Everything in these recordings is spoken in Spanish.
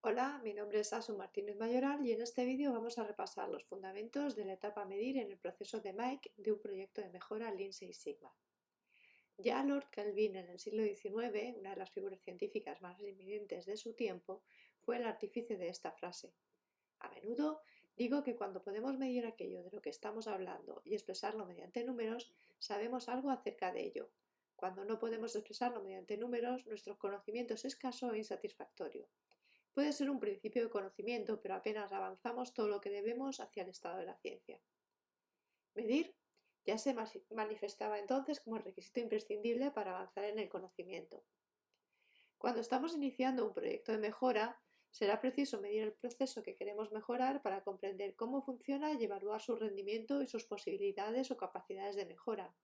Hola, mi nombre es Asu Martínez Mayoral y en este vídeo vamos a repasar los fundamentos de la etapa medir en el proceso de Mike de un proyecto de mejora Lean Six Sigma. Ya Lord Kelvin en el siglo XIX, una de las figuras científicas más eminentes de su tiempo, fue el artífice de esta frase. A menudo digo que cuando podemos medir aquello de lo que estamos hablando y expresarlo mediante números, sabemos algo acerca de ello. Cuando no podemos expresarlo mediante números, nuestro conocimiento es escaso e insatisfactorio. Puede ser un principio de conocimiento, pero apenas avanzamos todo lo que debemos hacia el estado de la ciencia. Medir ya se manifestaba entonces como requisito imprescindible para avanzar en el conocimiento. Cuando estamos iniciando un proyecto de mejora, será preciso medir el proceso que queremos mejorar para comprender cómo funciona y evaluar su rendimiento y sus posibilidades o capacidades de mejora.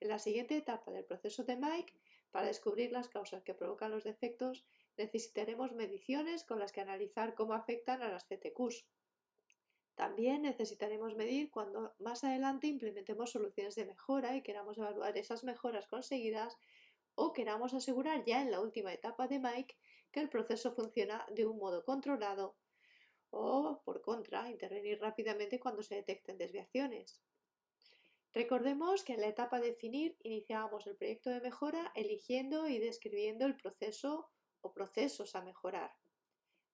En la siguiente etapa del proceso de Mike, para descubrir las causas que provocan los defectos, necesitaremos mediciones con las que analizar cómo afectan a las CTQs. También necesitaremos medir cuando más adelante implementemos soluciones de mejora y queramos evaluar esas mejoras conseguidas o queramos asegurar ya en la última etapa de Mike que el proceso funciona de un modo controlado o, por contra, intervenir rápidamente cuando se detecten desviaciones. Recordemos que en la etapa de definir iniciábamos el proyecto de mejora eligiendo y describiendo el proceso o procesos a mejorar.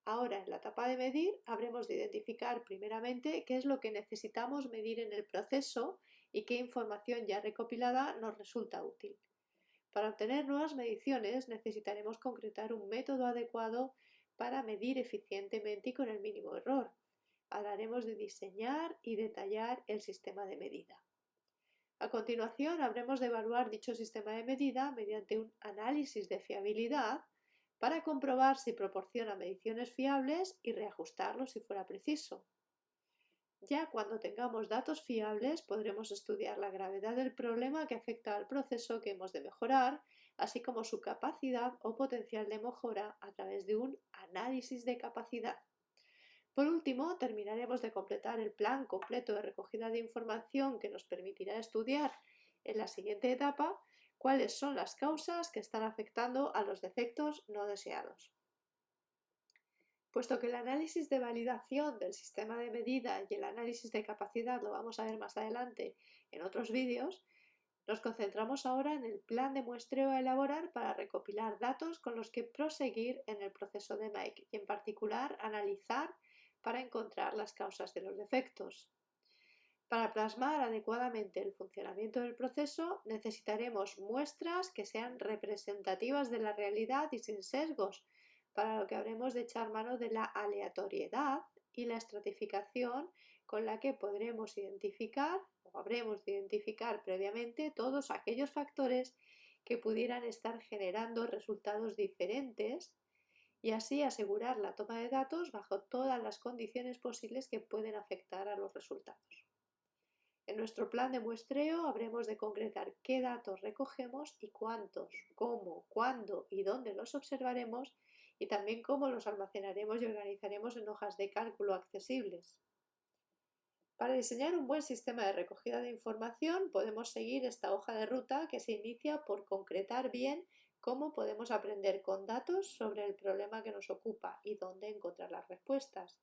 Ahora, en la etapa de medir, habremos de identificar primeramente qué es lo que necesitamos medir en el proceso y qué información ya recopilada nos resulta útil. Para obtener nuevas mediciones necesitaremos concretar un método adecuado para medir eficientemente y con el mínimo error. Hablaremos de diseñar y detallar el sistema de medida. A continuación, habremos de evaluar dicho sistema de medida mediante un análisis de fiabilidad para comprobar si proporciona mediciones fiables y reajustarlo si fuera preciso. Ya cuando tengamos datos fiables podremos estudiar la gravedad del problema que afecta al proceso que hemos de mejorar, así como su capacidad o potencial de mejora a través de un análisis de capacidad. Por último, terminaremos de completar el plan completo de recogida de información que nos permitirá estudiar en la siguiente etapa cuáles son las causas que están afectando a los defectos no deseados. Puesto que el análisis de validación del sistema de medida y el análisis de capacidad lo vamos a ver más adelante en otros vídeos, nos concentramos ahora en el plan de muestreo a elaborar para recopilar datos con los que proseguir en el proceso de Mike y en particular analizar para encontrar las causas de los defectos. Para plasmar adecuadamente el funcionamiento del proceso necesitaremos muestras que sean representativas de la realidad y sin sesgos, para lo que habremos de echar mano de la aleatoriedad y la estratificación con la que podremos identificar o habremos de identificar previamente todos aquellos factores que pudieran estar generando resultados diferentes y así asegurar la toma de datos bajo todas las condiciones posibles que pueden afectar a los resultados. En nuestro plan de muestreo habremos de concretar qué datos recogemos y cuántos, cómo, cuándo y dónde los observaremos y también cómo los almacenaremos y organizaremos en hojas de cálculo accesibles. Para diseñar un buen sistema de recogida de información podemos seguir esta hoja de ruta que se inicia por concretar bien cómo podemos aprender con datos sobre el problema que nos ocupa y dónde encontrar las respuestas.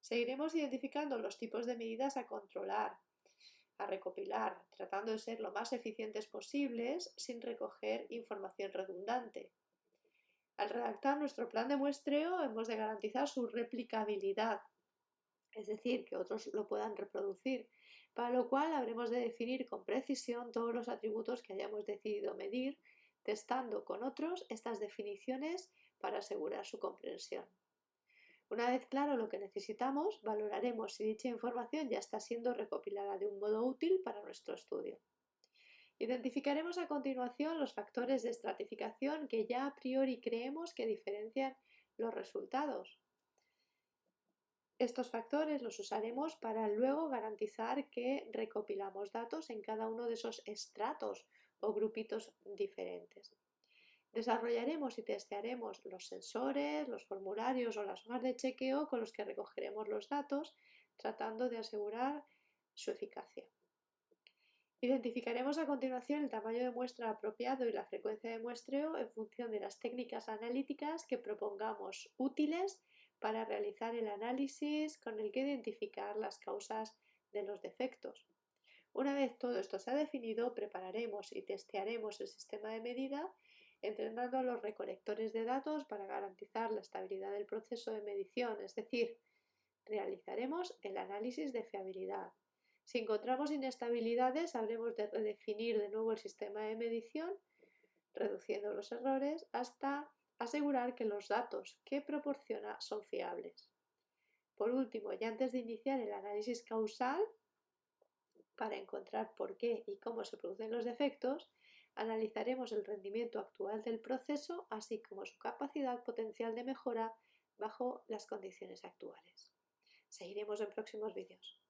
Seguiremos identificando los tipos de medidas a controlar, a recopilar, tratando de ser lo más eficientes posibles sin recoger información redundante. Al redactar nuestro plan de muestreo hemos de garantizar su replicabilidad, es decir, que otros lo puedan reproducir, para lo cual habremos de definir con precisión todos los atributos que hayamos decidido medir, testando con otros estas definiciones para asegurar su comprensión. Una vez claro lo que necesitamos, valoraremos si dicha información ya está siendo recopilada de un modo útil para nuestro estudio. Identificaremos a continuación los factores de estratificación que ya a priori creemos que diferencian los resultados. Estos factores los usaremos para luego garantizar que recopilamos datos en cada uno de esos estratos o grupitos diferentes. Desarrollaremos y testearemos los sensores, los formularios o las hojas de chequeo con los que recogeremos los datos, tratando de asegurar su eficacia. Identificaremos a continuación el tamaño de muestra apropiado y la frecuencia de muestreo en función de las técnicas analíticas que propongamos útiles para realizar el análisis con el que identificar las causas de los defectos. Una vez todo esto se ha definido, prepararemos y testearemos el sistema de medida entrenando los recolectores de datos para garantizar la estabilidad del proceso de medición, es decir, realizaremos el análisis de fiabilidad. Si encontramos inestabilidades, habremos de redefinir de nuevo el sistema de medición, reduciendo los errores hasta asegurar que los datos que proporciona son fiables. Por último, y antes de iniciar el análisis causal, para encontrar por qué y cómo se producen los defectos, analizaremos el rendimiento actual del proceso, así como su capacidad potencial de mejora bajo las condiciones actuales. Seguiremos en próximos vídeos.